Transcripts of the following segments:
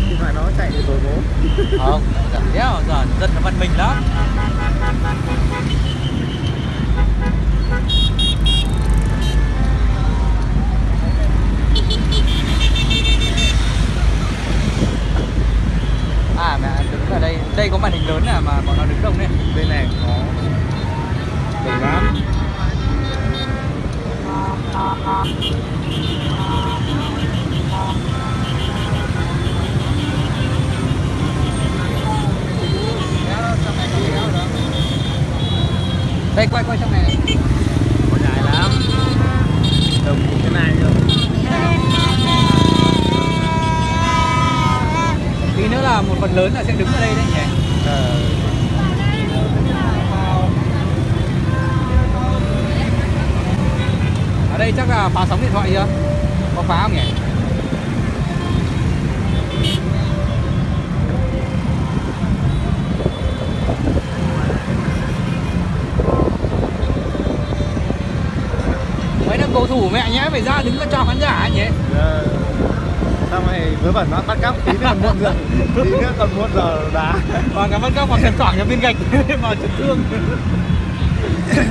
giật điện thoại nó chạy để rồi bố không, giật đéo, giờ dân nó văn minh lắm. À mẹ, đứng ở đây đây có màn hình lớn à mà bọn nó đứng đông đấy bên này có đông lắm đây quay quay trong này này có dài lắm đồng như thế này rồi. Tí nữa là một phần lớn là sẽ đứng ở đây đấy nhỉ? Ờ, ở đây chắc là phá sóng điện thoại chưa? Có phá không nhỉ? Thủ mẹ nhé phải ra đứng ra chào khán giả nhỉ? Ờ. xong rồi vớ vẩn nó bắt cóc tí nữa còn muộn giờ tí nữa còn muộn giờ đá còn cảm ơn các bạn xem thoảng cho viên gạch vào chấn thương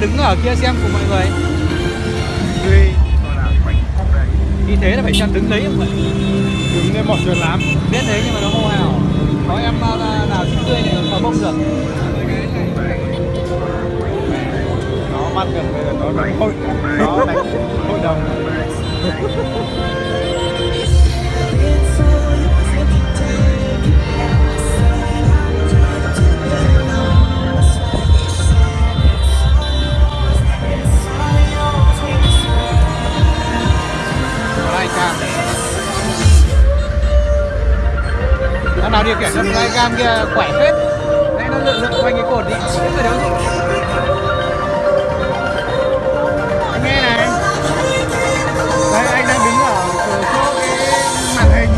đứng ở kia xem cùng mọi người. Còn đây. Như thế là phải xem đứng đấy không vậy Đứng lên một chuyện lắm Biết thế nhưng mà nó hô hào. Có em là nào xinh tươi này phá bông được. Nó bắt được bây giờ nó đánh hội. Nó đánh hội đồng Flycam Thằng nào điều khiển con flycam kia khỏe phết. Đấy, nó lượn lượn quanh cái cột đi. Biết rồi đâu Anh nghe này. Đấy, anh đang đứng ở chỗ cái màn hình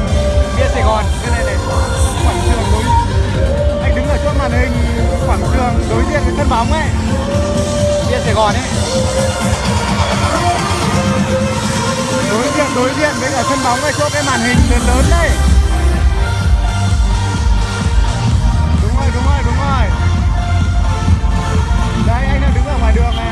Bia Sài Gòn. Cái này này, Quảng trường đối Anh đứng ở chỗ màn hình quảng trường đối diện với sân bóng ấy. Bia Sài Gòn ấy đối diện với cả sân bóng ở chỗ cái màn hình lớn lớn đây. Đúng rồi đúng rồi đúng rồi. Đây anh đang đứng ở ngoài đường này.